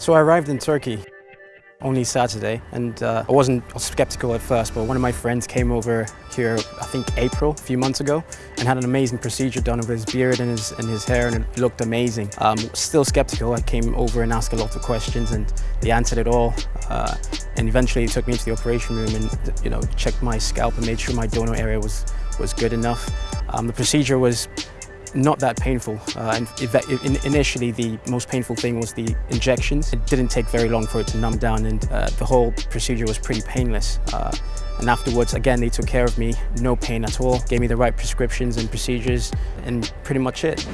So I arrived in Turkey only Saturday and uh, I wasn't skeptical at first but one of my friends came over here I think April a few months ago and had an amazing procedure done with his beard and his, and his hair and it looked amazing. Um, still skeptical, I came over and asked a lot of questions and they answered it all uh, and eventually took me to the operation room and you know checked my scalp and made sure my donor area was, was good enough. Um, the procedure was not that painful. Uh, and initially, the most painful thing was the injections. It didn't take very long for it to numb down and uh, the whole procedure was pretty painless. Uh, and afterwards, again, they took care of me, no pain at all, gave me the right prescriptions and procedures, and pretty much it.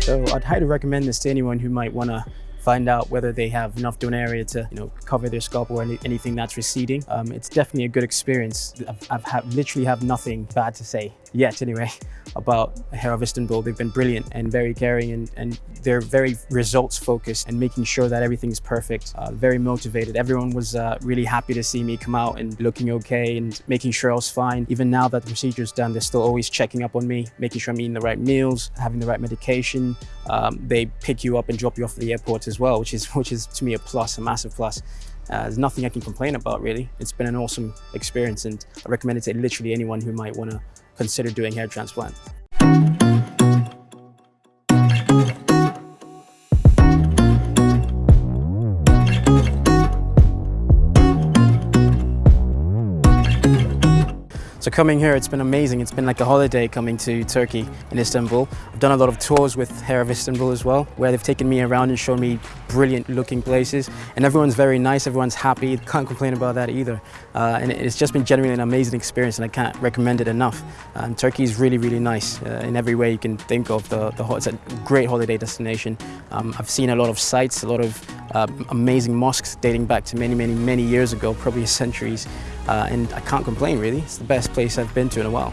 So I'd highly recommend this to anyone who might want to find out whether they have enough donor area to you know cover their scalp or any, anything that's receding. Um, it's definitely a good experience. I've, I've have, literally have nothing bad to say yet anyway about Hair of Istanbul. They've been brilliant and very caring and, and they're very results focused and making sure that everything is perfect. Uh, very motivated. Everyone was uh, really happy to see me come out and looking okay and making sure I was fine. Even now that the procedure's done, they're still always checking up on me, making sure I'm eating the right meals, having the right medication. Um, they pick you up and drop you off at the airport as well, which is, which is to me a plus, a massive plus. Uh, there's nothing I can complain about really. It's been an awesome experience and I recommend it to literally anyone who might want to consider doing hair transplant. So coming here, it's been amazing. It's been like a holiday coming to Turkey in Istanbul. I've done a lot of tours with Hair of Istanbul as well, where they've taken me around and shown me brilliant looking places. And everyone's very nice, everyone's happy. Can't complain about that either. Uh, and it's just been genuinely an amazing experience and I can't recommend it enough. Um, Turkey is really, really nice uh, in every way you can think of. The, the, it's a great holiday destination. Um, I've seen a lot of sites, a lot of uh, amazing mosques dating back to many, many, many years ago, probably centuries. Uh, and I can't complain really. It's the best place I've been to in a while.